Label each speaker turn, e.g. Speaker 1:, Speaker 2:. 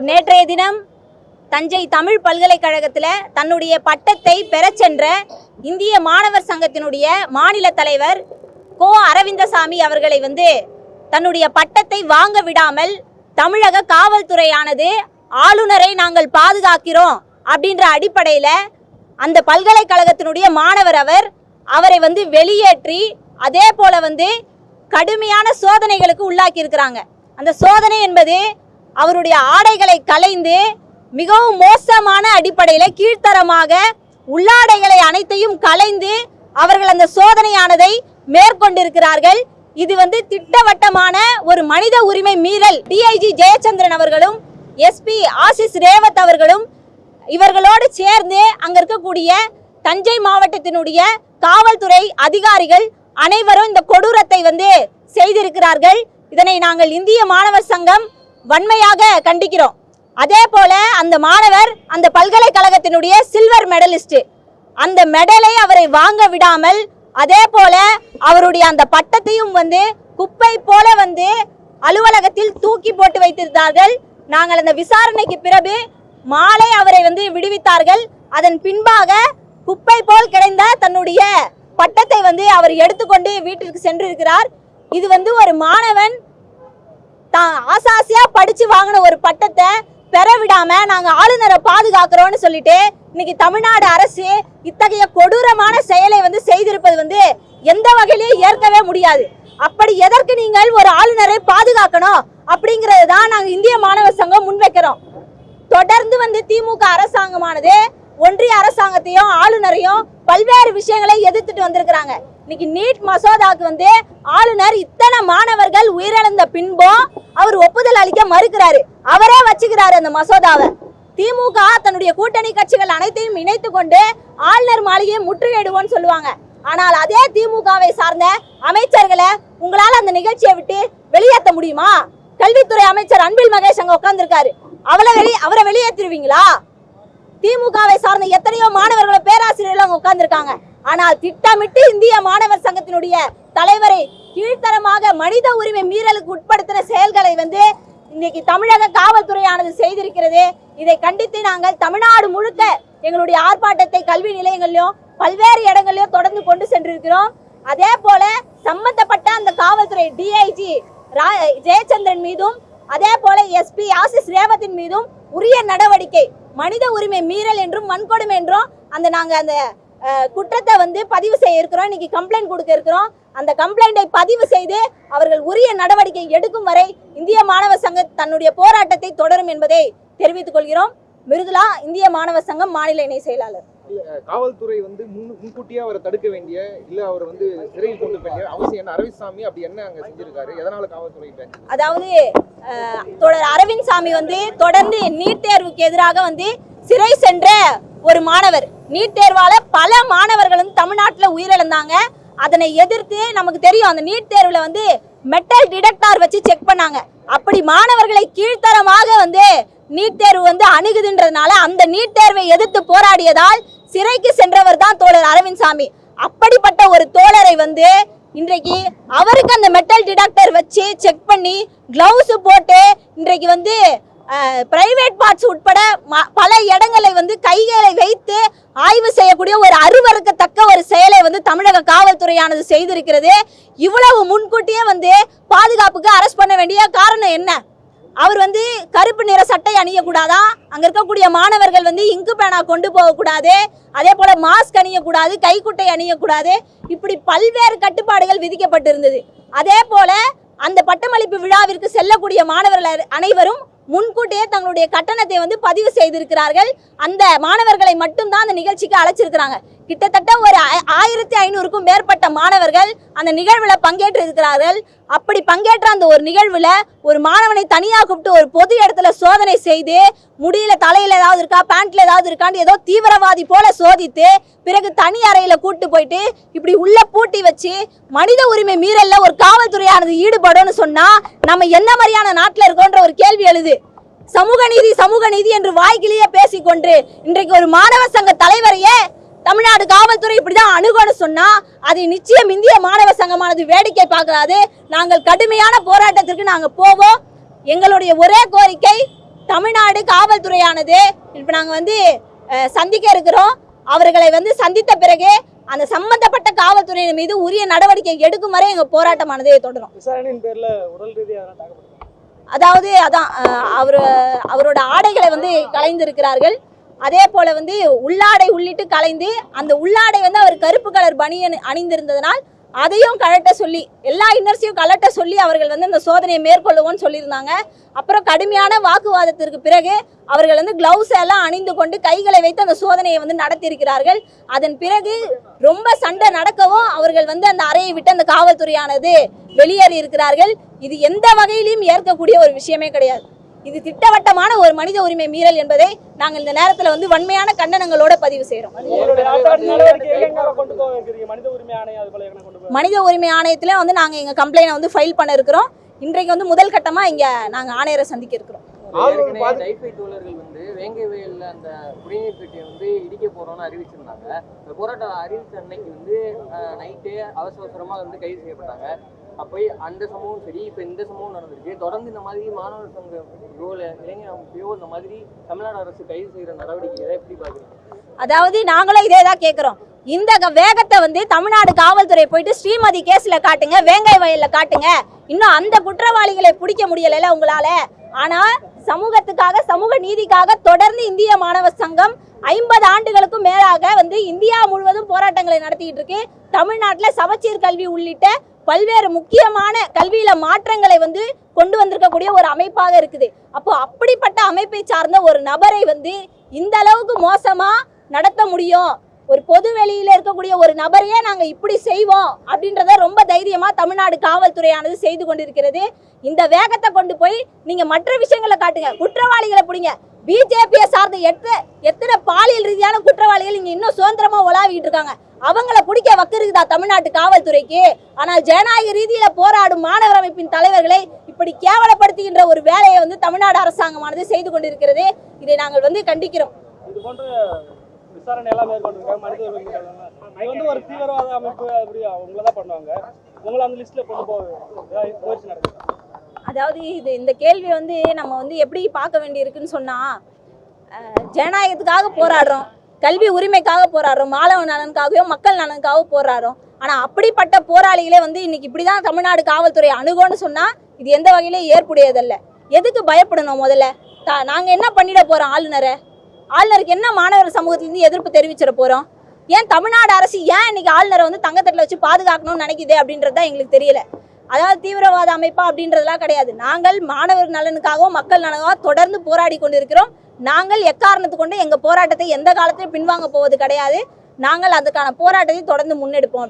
Speaker 1: நேற்றைய தினம் தஞ்சை தமிழ் பல்கலைக்கழகத்தில் தன்னுடைய பட்டத்தை பெறச் சென்ற இந்திய மாணவர் சங்கத்தினுடைய மாநில தலைவர் கோ அரவிந்தசாமி அவர்களை வந்து தன்னுடைய பட்டத்தை வாங்க விடாமல் தமிழக காவல்துறையானது ஆளுநரை நாங்கள் பாதுகாக்கிறோம் அப்படின்ற அடிப்படையில் அந்த பல்கலைக்கழகத்தினுடைய மாணவர் அவர் அவரை வந்து வெளியேற்றி அதே போல வந்து கடுமையான சோதனைகளுக்கு உள்ளாக்கி இருக்கிறாங்க அந்த சோதனை என்பது அவருடைய ஆடைகளை கலைந்து மிகவும் மோசமான அடிப்படையில் கீழ்த்தரமாக உள்ளாடைகளை அனைத்தையும் கலைந்து அவர்கள் அந்த சோதனையானதை மேற்கொண்டிருக்கிறார்கள். இது வந்து திட்டவட்டமான ஒரு மனித உரிமை மீறல். டிஐஜி ஜெயச்சந்திரன் அவர்களும் எஸ்பி ஆசிஸ் ரேவத் அவர்களும் இவர்களோடு சேர்ந்து அங்க இருக்கக்கூடிய தஞ்சை மாவட்டத்தினுடைய காவல்துறை அதிகாரிகள் அனைவரும் இந்த கொடூரத்தை வந்து செய்திருக்கிறார்கள். இதனை நாங்கள் இந்திய மாணவர் சங்கம் வன்மையாக கண்டிக்கிறோம். அதே போல அந்த மாணவர் அந்த பல்கலைக்கழகத்தினுடைய சில்வர் மெடலிஸ்ட் அந்த மெடலை அவரை வாங்க விடாமல் அதே போல அவருடைய அந்த பட்டத்தையும் வந்து குப்பை போல வந்து அலுவலகத்தில் தூக்கி போட்டு வைத்திருந்தார்கள். நாங்கள் அந்த விசாரணைக்கு பிறகு மாலை அவரை வந்து விடுவித்தார்கள். அதன் பின்பாக குப்பை போல் கிடைந்த தன்னுடைய பட்டத்தை வந்து அவர் எடுத்துக்கொண்டு வீட்டிற்கு சென்றிருக்கிறார். இது வந்து ஒரு மாணவன் தான் ஆசாசியா படிச்சு வாங்கின ஒரு பட்டத்தை பெற விடாம நாங்க ஆளுநரை பாதுகாக்கிறோம்னு சொல்லிட்டு இன்னைக்கு தமிழ்நாடு அரசு இத்தகைய கொடூரமான செயலை வந்து செய்திருப்பது வந்து எந்த வகையிலையும் ஏற்கவே முடியாது. அப்படி எதற்கு நீங்கள் ஒரு ஆளுநரை பாதுகாக்கணும் அப்படிங்கறது தான் நாங்க இந்திய மாணவர் சங்கம் முன்வைக்கிறோம். தொடர்ந்து வந்து திமுக அரசாங்கமானது ஒன்றிய அரசாங்கத்தையும் ஆளுநரையும் பல்வேறு விஷயங்களை எதிர்த்துட்டு வந்திருக்கிறாங்க. இன்னைக்கு நீட் மசோதாவுக்கு வந்து ஆளுநர் இத்தனை மாணவர்கள் உயிரிழந்த பின்பும் அவர் ஒப்புதல் அளிக்க மறுக்கிறாரு. அவரே வச்சுக்கிறாரு அந்த மசோதாவை. திமுக தன்னுடைய கூட்டணி கட்சிகள் அனைத்தையும் இணைத்து கொண்டு ஆளுநர் மாளிகையை முற்றுகையிடுவோம்னு சொல்லுவாங்க. ஆனால் அதே திமுகவை சார்ந்த அமைச்சர்களை உங்களால அந்த நிகழ்ச்சியை விட்டு வெளியேற்ற முடியுமா? கல்வித்துறை அமைச்சர் அன்பில் மகேஷ் அங்க உட்கார்ந்துருக்காரு. அவளை வெளி அவரை வெளியேற்றிருவீங்களா? திமுகவை சார்ந்த எத்தனையோ மாணவர்களை பேராசிரியர்கள் அங்க உட்கார்ந்துருக்காங்க. ஆனால் திட்டமிட்டு இந்திய மாணவர் சங்கத்தினுடைய தலைவரை கீழ்த்தரமாக மனித உரிமை மீறலுக்கு உட்படுத்தின செயல்களை வந்து இன்னைக்கு தமிழக காவல்துறையானது செய்திருக்கிறது. இதை கண்டித்து நாங்கள் தமிழ்நாடு முழுக்க எங்களுடைய ஆர்ப்பாட்டத்தை கல்வி நிலையங்களிலும் பல்வேறு இடங்களிலும் தொடர்ந்து கொண்டு சென்றிருக்கிறோம். அதே போல சம்பந்தப்பட்ட அந்த காவல்துறை டிஐஜி ஜெயச்சந்திரன் மீதும் அதே போல எஸ்பி ஆசிஸ் ரேவத்தின் மீதும் உரிய நடவடிக்கை மனித உரிமை மீறல் என்றும் வன்கொடுமை என்றும் அந்த நாங்கள் அந்த குற்றத்தை வந்து பதிவு செய்ய இருக்கிறோம். இன்னைக்கு கம்ப்ளைண்ட் கொடுக்க இருக்கிறோம். அந்த கம்ப்ளைண்டை பதிவு செய்து அவர்கள் உரிய நடவடிக்கை எடுக்கும் வரை இந்திய மாணவர் சங்க தன்னுடைய போராட்டத்தை தொடரும் என்பதை தெரிவித்துக் கொள்கிறோம். மிருதுலா இந்திய மாணவர் சங்கம் மாநில இணை செயலாளர்.
Speaker 2: காவல்துறை வந்து முன் முன்கூட்டியே அவரை தடுக்க வேண்டிய இல்ல அவர் வந்து சிறையில் கொண்டு வேண்டிய அவசியம் என்ன? அரவிந்த் அப்படி என்ன அங்க செஞ்சிருக்காரு? எதனால காவல்துறை
Speaker 1: அதாவது தொடர் அரவிந்த் சாமி வந்து தொடர்ந்து நீட் தேர்வுக்கு எதிராக வந்து சிறை சென்ற ஒரு மாணவர். நீட் தேர்வால பல மாணவர்கள் வந்து தமிழ்நாட்டில் உயிரிழந்தாங்க. அதனை எதிர்த்து நமக்கு தெரியும் அந்த நீட் தேர்வில் வந்து மெட்டல் டிடெக்டார் வச்சு செக் பண்ணாங்க. அப்படி மாணவர்களை கீழ்த்தரமாக வந்து நீட் தேர்வு வந்து அணுகுதுன்றதுனால அந்த நீட் தேர்வை எதிர்த்து போராடியதால் சிறைக்கு சென்றவர் தான் தோழர் அரவிந்த் சாமி அப்படிப்பட்ட ஒரு தோழரை வந்து இன்றைக்கு அவருக்கு அந்த மெட்டல் டிடெக்டர் வச்சு செக் பண்ணி கிளவுஸ் போட்டு இன்றைக்கு வந்து பிரைவேட் பார்ட்ஸ் உட்பட பல இடங்களை வந்து கைகளை வைத்து ஆய்வு செய்யக்கூடிய ஒரு அருவருக்கத்தக்க ஒரு செயலை வந்து தமிழக காவல்துறையானது செய்திருக்கிறது. இவ்வளவு முன்கூட்டியே வந்து பாதுகாப்புக்கு அரெஸ்ட் பண்ண வேண்டிய காரணம் என்ன? அவர் வந்து கருப்பு நிற சட்டை அணியக்கூடாதா? அங்கே இருக்கக்கூடிய மாணவர்கள் வந்து இங்கு பேனா கொண்டு போகக்கூடாது. அதே போல் மாஸ்க் அணியக்கூடாது கைக்குட்டை அணியக்கூடாது. இப்படி பல்வேறு கட்டுப்பாடுகள் விதிக்கப்பட்டிருந்தது. அதே போல் அந்த பட்டமளிப்பு விழாவிற்கு செல்லக்கூடிய மாணவர்கள் அனைவரும் முன்கூட்டியே தங்களுடைய கட்டணத்தை வந்து பதிவு செய்திருக்கிறார்கள். அந்த மாணவர்களை மட்டும்தான் அந்த நிகழ்ச்சிக்கு அழைச்சிருக்கிறாங்க. கிட்டத்தட்ட ஒரு ஆயிரத்தி ஐநூறுக்கும் மேற்பட்ட மாணவர்கள் அந்த நிகழ்வில் பங்கேற்று இருக்கிறார்கள். அப்படி பங்கேற்ற அந்த ஒரு நிகழ்வில் ஒரு மாணவனை தனியாக கூப்பிட்டு ஒரு பொது இடத்துல சோதனை செய்து முடியல தலையில் ஏதாவது இருக்கா பேண்ட்ல ஏதாவது இருக்கான்னு ஏதோ தீவிரவாதி போல சோதித்து பிறகு தனி அறையில் கூட்டு போயிட்டு இப்படி உள்ள பூட்டி வச்சு மனித உரிமை மீறலில் ஒரு காவல்துறையானது ஈடுபடும்னு சொன்னா நம்ம என்ன மாதிரியான நாட்டில் இருக்கோன்ற ஒரு கேள்வி எழுது. சமூக நீதி சமூக நீதி என்று வாய்க்கிலேயே பேசிக்கொண்டு இன்றைக்கு ஒரு மாணவ சங்க தலைவரையே தமிழ்நாடு காவல்துறை இப்படிதான் அணுகணும்னு சொன்னா அதை நிச்சயம் இந்திய மாணவ சங்கமானது வேடிக்கை பார்க்காது. நாங்கள் கடுமையான போராட்டத்திற்கு நாங்க போவோம். எங்களுடைய ஒரே கோரிக்கை தமிழ்நாடு காவல்துறையானது இப்போ நாங்கள் வந்து சந்திக்க இருக்கிறோம். அவர்களை வந்து சந்தித்த பிறகு அந்த சம்பந்தப்பட்ட காவல்துறையினர் மீது உரிய நடவடிக்கை எடுக்கும் வரை எங்கள் போராட்டமானது தொடரும். அதாவது அதான் அவர் அவரோட ஆடைகளை வந்து கலைந்திருக்கிறார்கள் அதே போல வந்து உள்ளாடை உள்ளிட்டு கலைந்து அந்த உள்ளாடை வந்து அவர் கருப்பு கலர் பனியன் அணிந்திருந்ததனால் அதையும் கழட்ட சொல்லி எல்லா இன்னர்ஸையும் கலட்ட சொல்லி அவர்கள் வந்து இந்த சோதனையை மேற்கொள்ளுவோம்னு சொல்லியிருந்தாங்க. அப்புறம் கடுமையான வாக்குவாதத்திற்கு பிறகு அவர்கள் வந்து கிளவுஸ் எல்லாம் அணிந்து கொண்டு கைகளை வைத்து அந்த சோதனையை வந்து நடத்தியிருக்கிறார்கள். அதன் பிறகு ரொம்ப சண்டை நடக்கவும் அவர்கள் வந்து அந்த அறையை விட்டு அந்த காவல்துறையானது வெளியேறி இருக்கிறார்கள் இது எந்த வகையிலையும் ஏற்கக்கூடிய ஒரு விஷயமே கிடையாது. இது திட்டவட்டமான ஒரு மனித உரிமை மீறல் என்பதை நாங்கள் இந்த நேரத்தில் வந்து வன்மையான கண்டனங்களோட பதிவு செய்கிறோம்
Speaker 3: எங்க இருக்கிறீங்க மனித உரிமை எங்க
Speaker 1: ஆணையத்தில் வந்து நாங்கள் எங்கள் கம்ப்ளைனை வந்து ஃபைல் பண்ண இருக்கிறோம் இன்றைக்கு வந்து முதல் கட்டமாக இங்கே நாங்கள் ஆணையரை சந்திக்க இருக்கிறோம்.
Speaker 4: தோழர்கள் வந்து வேங்கை வயல்ல அந்த குடிநீர் வந்து இடிக்க போறோம்னு அறிவிச்சிருந்தாங்க. இந்த போராட்டம் அறிவிச்ச அன்னைக்கு வந்து நைட்டு அவசர அவசரமா வந்து கைது செய்யப்பட்டாங்க. அப்போ அந்த சம்பவம் சரி இப்போ இந்த சம்பவம் நடந்திருக்கு. தொடர்ந்து இந்த மாதிரி மாணவர் சங்க ரோல இளைஞர் அமைப்பையோ இந்த மாதிரி தமிழ்நாடு அரசு கைது செய்கிற நடவடிக்கைகளை எப்படி பார்க்குறீங்க?
Speaker 1: அதாவது நாங்களும் இதே தான் கேட்குறோம் இந்த வேகத்தை வந்து தமிழ்நாடு காவல்துறை போயிட்டு ஸ்ரீமதி கேஸ்ல காட்டுங்க வேங்கை வயல்ல காட்டுங்க. இன்னும் அந்த குற்றவாளிகளை பிடிக்க முடியலைல உங்களால. ஆனா சமூகத்துக்காக சமூக நீதிக்காக தொடர்ந்து இந்திய மாணவர் சங்கம் ஐம்பது ஆண்டுகளுக்கும் மேலாக வந்து இந்தியா முழுவதும் போராட்டங்களை நடத்திட்டு இருக்கு. தமிழ்நாட்டில் சமச்சீர் கல்வி உள்ளிட்ட பல்வேறு முக்கியமான கல்வியில மாற்றங்களை வந்து கொண்டு வந்திருக்கக்கூடிய ஒரு அமைப்பாக இருக்குது. அப்போ அப்படிப்பட்ட அமைப்பை சார்ந்த ஒரு நபரை வந்து இந்த அளவுக்கு மோசமா நடத்த முடியும்? ஒரு பொது வெளியில இருக்கக்கூடிய ஒரு நபரையே நாங்க இப்படி செய்வோம் அப்படின்றத ரொம்ப தைரியமா தமிழ்நாடு காவல்துறையானது செய்து கொண்டிருக்கிறது. இந்த வேகத்தை கொண்டு போய் நீங்க மற்ற விஷயங்களை காட்டுங்க. குற்றவாளிகளை பிடிங்க. பிஜேபியை சார்ந்த எத்தனை எத்தனை பாலியல் ரீதியான குற்றவாளிகள் இங்க இன்னும் சுதந்திரமா உலாவிட்டு இருக்காங்க. அவங்கள பிடிக்க வக்கிருக்குதா தமிழ்நாட்டு காவல்துறைக்கு? ஆனால் ஜனநாயக ரீதியில போராடும் மாணவர் அமைப்பின் தலைவர்களை இப்படி கேவலப்படுத்துகின்ற ஒரு வேலையை வந்து தமிழ்நாடு அரசாங்கமானது செய்து கொண்டிருக்கிறது. இதை நாங்கள் வந்து கண்டிக்கிறோம்.
Speaker 3: இது போன்ற விசாரணை எல்லாம் மேற்கொண்டிருக்காங்க. மனித உரிமை மீறல் எல்லாம். இது வந்து ஒரு தீவிரவாத அமைப்பு அப்படி அவங்கள தான் பண்ணுவாங்க. உங்களை அந்த லிஸ்ட்ல கொண்டு போக ஏதாவது முயற்சி நடக்குது?
Speaker 1: அதாவது இது இந்த கேள்வி வந்து நம்ம வந்து எப்படி பார்க்க வேண்டியிருக்குன்னு சொன்னா ஜனநாயகத்துக்காக போராடுறோம். கல்வி உரிமைக்காக போராடுறோம். மாணவ நலனுக்காகவும் மக்கள் நலனுக்காகவும் போராடுறோம். ஆனால் அப்படிப்பட்ட போராளிகளே வந்து இன்னைக்கு இப்படிதான் தமிழ்நாடு காவல்துறை அணுகோன்னு சொன்னால் இது எந்த வகையிலும் ஏற்புடையதல்ல. எதுக்கு பயப்படணும் முதல்ல? த- நாங்கள் என்ன பண்ணிட போகிறோம் ஆளுநரை? ஆளுநருக்கு என்ன மாணவர் சமூகத்திலிருந்து எதிர்ப்பு தெரிவிச்சிட போகிறோம் ஏன் தமிழ்நாடு அரசு ஏன் இன்னைக்கு ஆளுநரை வந்து தங்கத்தட்டில் வச்சு பாதுகாக்கணும்னு நினைக்குது அப்படின்றது தான் எங்களுக்கு தெரியல. அதாவது தீவிரவாத அமைப்பா அப்படின்றதெல்லாம் கிடையாது. நாங்கள் மாணவர் நலனுக்காகவும் மக்கள் நலனுக்காகவும் தொடர்ந்து போராடி கொண்டிருக்கிறோம். நாங்கள் எக்காரணத்து கொண்டு எங்கள் போராட்டத்தை எந்த காலத்திலும் பின்வாங்க போவது கிடையாது. நாங்கள் அதுக்கான போராட்டத்தை தொடர்ந்து முன்னெடுப்போம்.